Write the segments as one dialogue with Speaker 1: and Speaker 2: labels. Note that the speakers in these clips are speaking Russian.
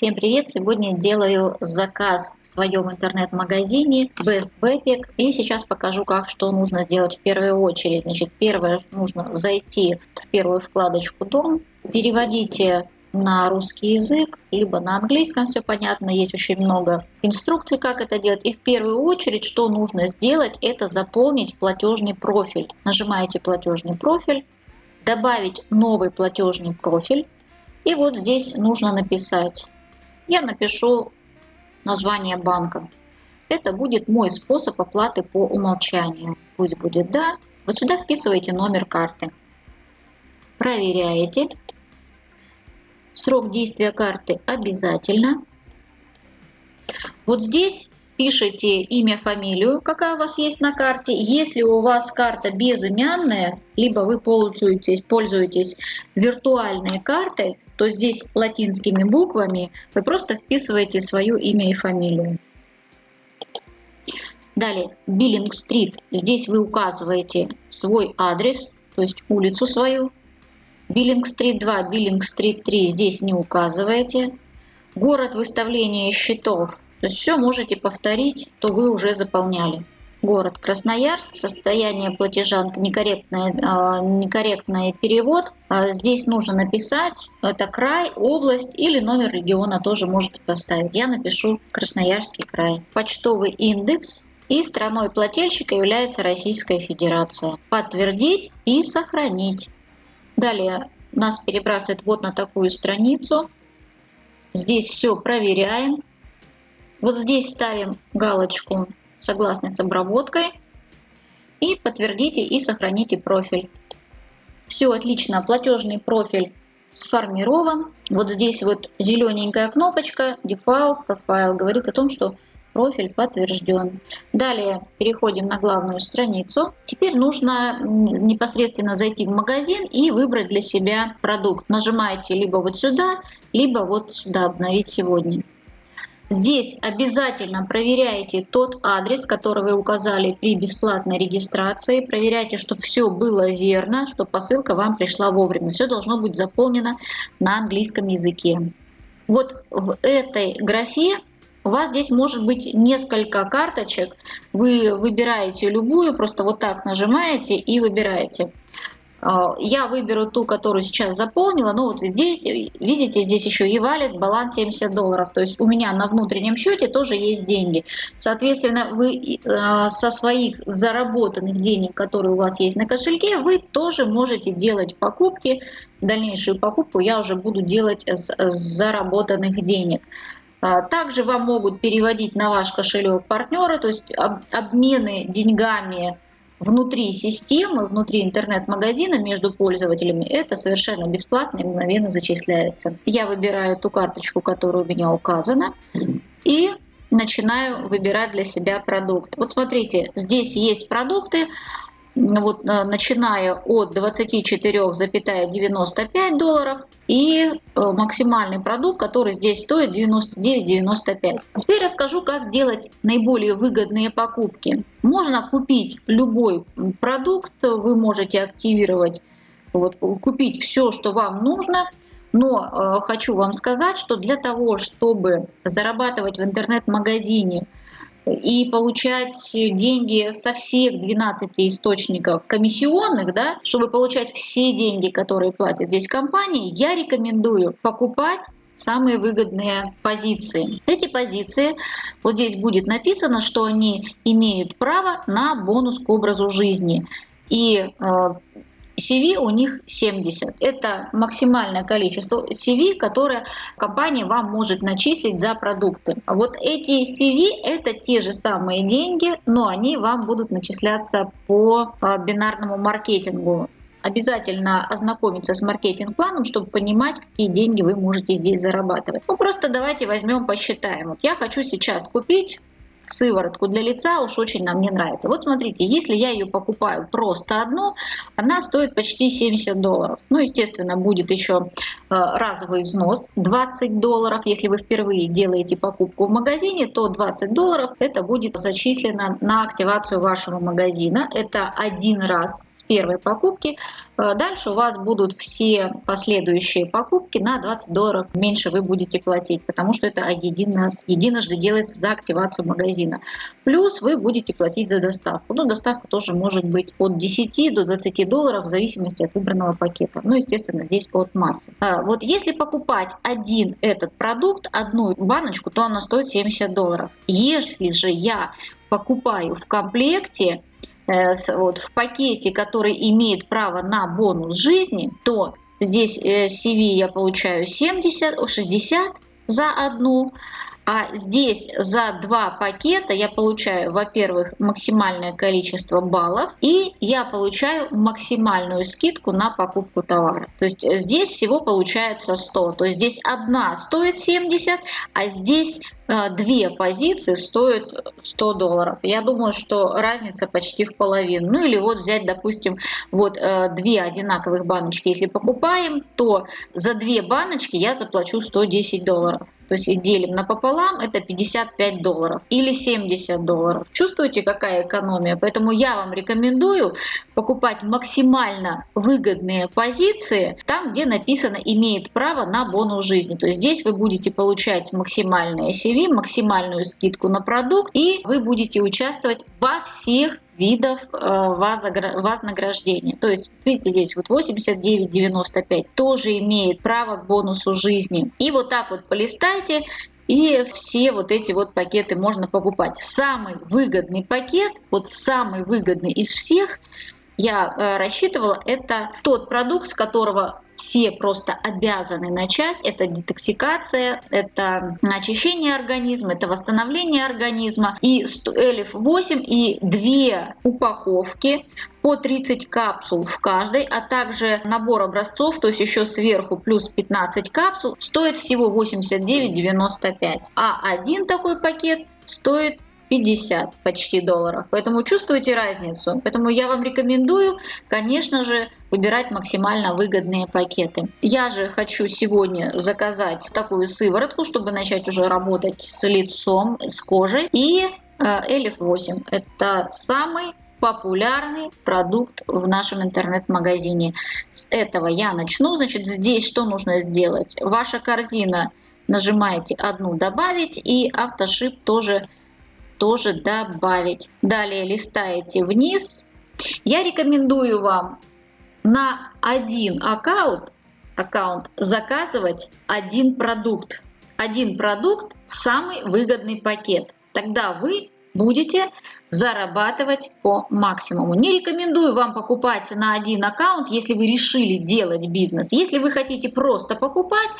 Speaker 1: Всем привет! Сегодня делаю заказ в своем интернет-магазине Best Backpack и сейчас покажу, как что нужно сделать в первую очередь. Значит, первое нужно зайти в первую вкладочку «Дом», переводите на русский язык, либо на английском, все понятно, есть очень много инструкций, как это делать. И в первую очередь, что нужно сделать, это заполнить платежный профиль. Нажимаете платежный профиль, добавить новый платежный профиль. И вот здесь нужно написать я напишу название банка. Это будет мой способ оплаты по умолчанию. Пусть будет «да». Вот сюда вписываете номер карты. Проверяете. Срок действия карты обязательно. Вот здесь пишите имя, фамилию, какая у вас есть на карте. Если у вас карта безымянная, либо вы пользуетесь, пользуетесь виртуальной картой, то здесь латинскими буквами вы просто вписываете свое имя и фамилию. Далее, Биллинг-стрит. Здесь вы указываете свой адрес, то есть улицу свою. Биллинг-стрит 2, Биллинг-стрит 3 здесь не указываете. Город выставления счетов. То есть все можете повторить, то вы уже заполняли город Красноярск, состояние платежа некорректный, а, некорректный перевод. А, здесь нужно написать, это край, область или номер региона тоже можете поставить. Я напишу Красноярский край. Почтовый индекс и страной плательщика является Российская Федерация. Подтвердить и сохранить. Далее нас перебрасывает вот на такую страницу. Здесь все проверяем. Вот здесь ставим галочку согласны с обработкой и подтвердите и сохраните профиль. Все отлично, платежный профиль сформирован. Вот здесь вот зелененькая кнопочка Default Profile говорит о том, что профиль подтвержден. Далее переходим на главную страницу. Теперь нужно непосредственно зайти в магазин и выбрать для себя продукт. Нажимаете либо вот сюда, либо вот сюда «Обновить сегодня». Здесь обязательно проверяйте тот адрес, который вы указали при бесплатной регистрации. Проверяйте, чтобы все было верно, чтобы посылка вам пришла вовремя. Все должно быть заполнено на английском языке. Вот в этой графе у вас здесь может быть несколько карточек. Вы выбираете любую, просто вот так нажимаете и выбираете. А, я выберу ту, которую сейчас заполнила. Ну вот здесь, видите, здесь еще и валит баланс 70 долларов. То есть у меня на внутреннем счете тоже есть деньги. Соответственно, вы э, со своих заработанных денег, которые у вас есть на кошельке, вы тоже можете делать покупки. Дальнейшую покупку я уже буду делать с заработанных денег. А, также вам могут переводить на ваш кошелек партнеры, то есть обмены деньгами внутри системы, внутри интернет-магазина между пользователями, это совершенно бесплатно и мгновенно зачисляется. Я выбираю ту карточку, которая у меня указана, и начинаю выбирать для себя продукт. Вот смотрите, здесь есть продукты, вот, э, начиная от 24,95 долларов и э, максимальный продукт, который здесь стоит 99,95. Теперь расскажу, как сделать наиболее выгодные покупки. Можно купить любой продукт, вы можете активировать, вот, купить все, что вам нужно, но э, хочу вам сказать, что для того, чтобы зарабатывать в интернет-магазине и получать деньги со всех 12 источников комиссионных, да, чтобы получать все деньги, которые платят здесь компании, я рекомендую покупать самые выгодные позиции. Эти позиции, вот здесь будет написано, что они имеют право на бонус к образу жизни. И э, CV у них 70. Это максимальное количество CV, которое компания вам может начислить за продукты. Вот эти CV это те же самые деньги, но они вам будут начисляться по а, бинарному маркетингу. Обязательно ознакомиться с маркетинг-планом, чтобы понимать, какие деньги вы можете здесь зарабатывать. Ну просто давайте возьмем, посчитаем. Вот я хочу сейчас купить сыворотку для лица уж очень нам не нравится. Вот смотрите, если я ее покупаю просто одну, она стоит почти 70 долларов. Ну, естественно, будет еще э, разовый взнос 20 долларов. Если вы впервые делаете покупку в магазине, то 20 долларов это будет зачислено на активацию вашего магазина. Это один раз с первой покупки Э, дальше у вас будут все последующие покупки на 20 долларов меньше вы будете платить, потому что это единожды делается за активацию магазина. Плюс вы будете платить за доставку. Ну, доставка тоже может быть от 10 до 20 долларов в зависимости от выбранного пакета. Ну, естественно, здесь от массы. А, вот если покупать один этот продукт, одну баночку, то она стоит 70 долларов. Если же я покупаю в комплекте, вот, в пакете, который имеет право на бонус жизни, то здесь э, CV я получаю 70, 60 за одну, а здесь за два пакета я получаю, во-первых, максимальное количество баллов, и я получаю максимальную скидку на покупку товара. То есть здесь всего получается 100. То есть здесь одна стоит 70, а здесь э, две позиции стоят 100 долларов. Я думаю, что разница почти в половину. Ну или вот взять, допустим, вот э, две одинаковых баночки. Если покупаем, то за две баночки я заплачу 110 долларов то есть делим напополам, это 55 долларов или 70 долларов. Чувствуете, какая экономия? Поэтому я вам рекомендую покупать максимально выгодные позиции там, где написано «имеет право на бонус жизни». То есть здесь вы будете получать максимальное CV, максимальную скидку на продукт, и вы будете участвовать во всех видов э, вознаграждения. То есть, видите, здесь вот 89,95 тоже имеет право к бонусу жизни. И вот так вот полистайте, и все вот эти вот пакеты можно покупать. Самый выгодный пакет, вот самый выгодный из всех, я э, рассчитывала, это тот продукт, с которого все просто обязаны начать. Это детоксикация, это очищение организма, это восстановление организма. И Элиф 8 и две упаковки по 30 капсул в каждой, а также набор образцов, то есть еще сверху плюс 15 капсул, стоит всего 89,95. А один такой пакет стоит 50 почти долларов. Поэтому чувствуете разницу. Поэтому я вам рекомендую, конечно же, выбирать максимально выгодные пакеты. Я же хочу сегодня заказать такую сыворотку, чтобы начать уже работать с лицом, с кожей. И Элиф 8 это самый популярный продукт в нашем интернет-магазине. С этого я начну. Значит, здесь что нужно сделать? Ваша корзина нажимаете одну добавить и автошип тоже тоже добавить. Далее листаете вниз. Я рекомендую вам на один аккаунт, аккаунт заказывать один продукт. Один продукт – самый выгодный пакет. Тогда вы будете зарабатывать по максимуму. Не рекомендую вам покупать на один аккаунт, если вы решили делать бизнес. Если вы хотите просто покупать,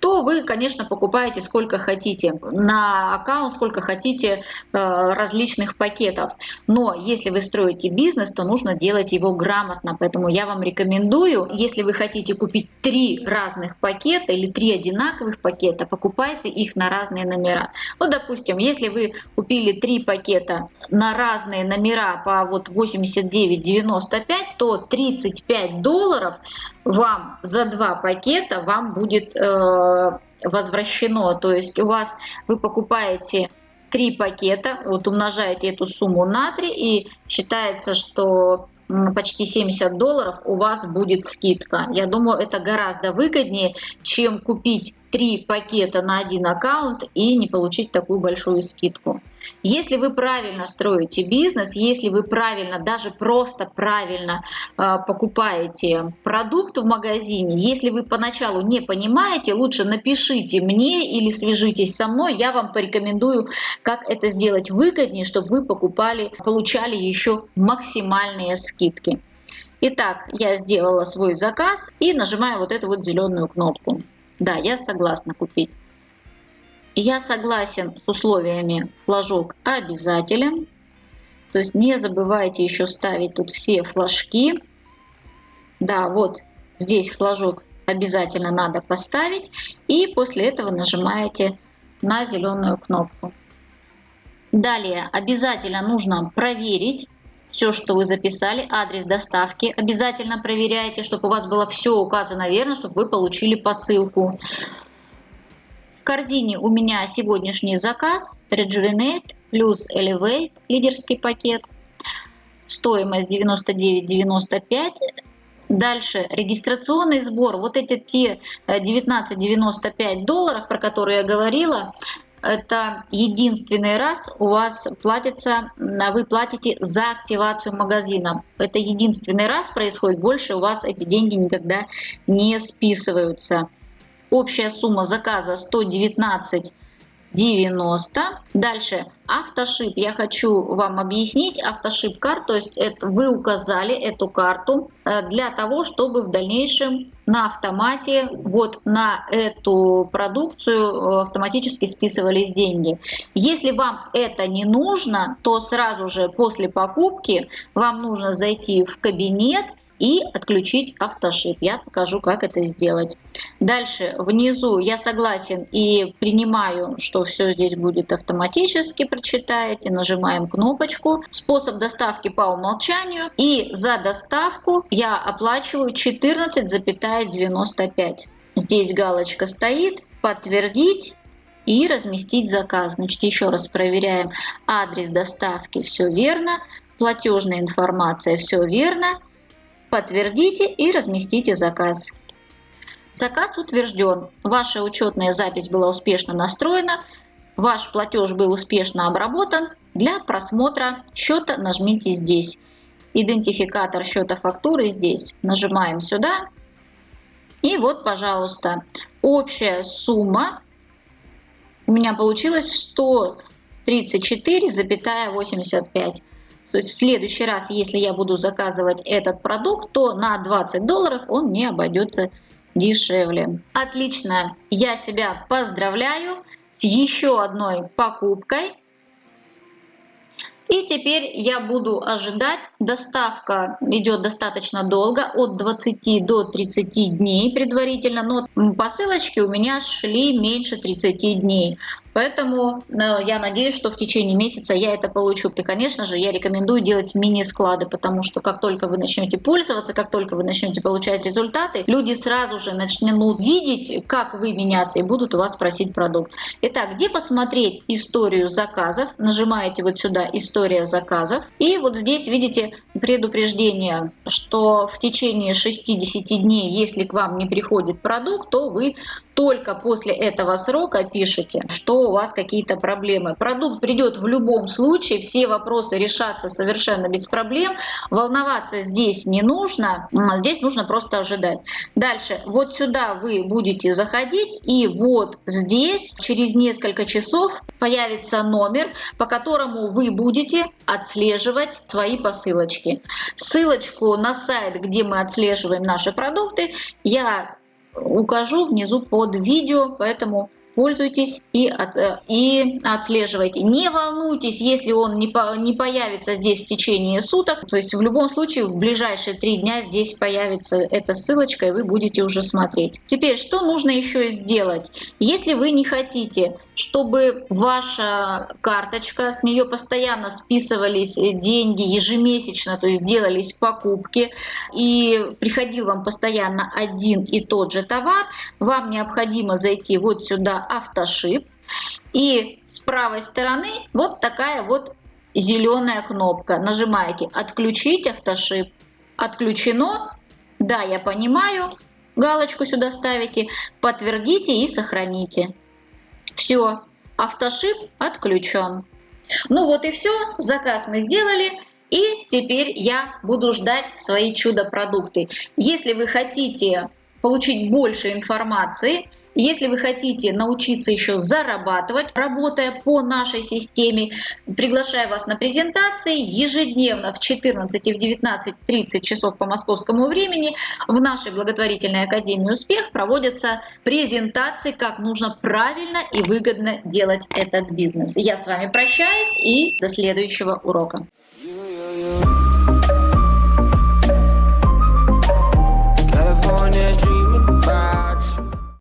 Speaker 1: то вы, конечно, покупаете сколько хотите на аккаунт, сколько хотите э, различных пакетов. Но если вы строите бизнес, то нужно делать его грамотно. Поэтому я вам рекомендую, если вы хотите купить три разных пакета или три одинаковых пакета, покупайте их на разные номера. Вот, допустим, если вы купили три пакета на разные номера по вот 89,95, то 35 долларов вам за два пакета вам будет э, возвращено. То есть у вас вы покупаете три пакета, вот умножаете эту сумму на 3 и считается, что почти 70 долларов у вас будет скидка. Я думаю, это гораздо выгоднее, чем купить три пакета на один аккаунт и не получить такую большую скидку. Если вы правильно строите бизнес, если вы правильно, даже просто правильно э, покупаете продукт в магазине, если вы поначалу не понимаете, лучше напишите мне или свяжитесь со мной, я вам порекомендую, как это сделать выгоднее, чтобы вы покупали, получали еще максимальные скидки. Итак, я сделала свой заказ и нажимаю вот эту вот зеленую кнопку. Да, я согласна купить. Я согласен с условиями флажок обязателен. То есть не забывайте еще ставить тут все флажки. Да, вот здесь флажок обязательно надо поставить. И после этого нажимаете на зеленую кнопку. Далее обязательно нужно проверить все, что вы записали, адрес доставки. Обязательно проверяйте, чтобы у вас было все указано верно, чтобы вы получили посылку. Корзине у меня сегодняшний заказ Rejuvenate плюс Elevate, лидерский пакет. Стоимость 99,95. Дальше регистрационный сбор. Вот эти те 19,95 долларов, про которые я говорила, это единственный раз у вас платится, вы платите за активацию магазина. Это единственный раз происходит, больше у вас эти деньги никогда не списываются. Общая сумма заказа 119 90. Дальше автошип. Я хочу вам объяснить автошип карт. То есть это, вы указали эту карту э, для того, чтобы в дальнейшем на автомате вот на эту продукцию э, автоматически списывались деньги. Если вам это не нужно, то сразу же после покупки вам нужно зайти в кабинет и отключить автошип. Я покажу, как это сделать. Дальше внизу я согласен и принимаю, что все здесь будет автоматически. Прочитаете, нажимаем кнопочку. Способ доставки по умолчанию. И за доставку я оплачиваю 14,95. Здесь галочка стоит. Подтвердить и разместить заказ. Значит, еще раз проверяем адрес доставки, все верно, платежная информация, все верно, Подтвердите и разместите заказ. Заказ утвержден. Ваша учетная запись была успешно настроена. Ваш платеж был успешно обработан. Для просмотра счета нажмите здесь. Идентификатор счета фактуры здесь. Нажимаем сюда. И вот, пожалуйста, общая сумма у меня получилась 134,85. То есть в следующий раз, если я буду заказывать этот продукт, то на 20 долларов он не обойдется дешевле. Отлично, я себя поздравляю с еще одной покупкой. И теперь я буду ожидать. Доставка идет достаточно долго, от 20 до 30 дней предварительно, но посылочки у меня шли меньше 30 дней. Поэтому э, я надеюсь, что в течение месяца я это получу. И, конечно же, я рекомендую делать мини-склады, потому что как только вы начнете пользоваться, как только вы начнете получать результаты, люди сразу же начнут видеть, как вы меняться и будут у вас просить продукт. Итак, где посмотреть историю заказов? Нажимаете вот сюда «История заказов». И вот здесь видите предупреждение, что в течение 60 дней, если к вам не приходит продукт, то вы только после этого срока пишете, что у вас какие-то проблемы. Продукт придет в любом случае, все вопросы решатся совершенно без проблем. Волноваться здесь не нужно, здесь нужно просто ожидать. Дальше, вот сюда вы будете заходить, и вот здесь через несколько часов появится номер, по которому вы будете отслеживать свои посылочки. Ссылочку на сайт, где мы отслеживаем наши продукты, я укажу внизу под видео, поэтому пользуйтесь и, от, э, и отслеживайте. Не волнуйтесь, если он не, по, не появится здесь в течение суток. То есть в любом случае в ближайшие три дня здесь появится эта ссылочка, и вы будете уже смотреть. Теперь, что нужно еще сделать? Если вы не хотите, чтобы ваша карточка, с нее постоянно списывались деньги ежемесячно, то есть делались покупки, и приходил вам постоянно один и тот же товар, вам необходимо зайти вот сюда автошип. И с правой стороны вот такая вот зеленая кнопка. Нажимаете «Отключить автошип». Отключено. Да, я понимаю. Галочку сюда ставите. Подтвердите и сохраните. Все, автошип отключен. Ну вот и все, заказ мы сделали. И теперь я буду ждать свои чудо-продукты. Если вы хотите получить больше информации, если вы хотите научиться еще зарабатывать, работая по нашей системе, приглашаю вас на презентации ежедневно в 14 и в 19.30 часов по московскому времени в нашей благотворительной Академии «Успех» проводятся презентации, как нужно правильно и выгодно делать этот бизнес. Я с вами прощаюсь и до следующего урока.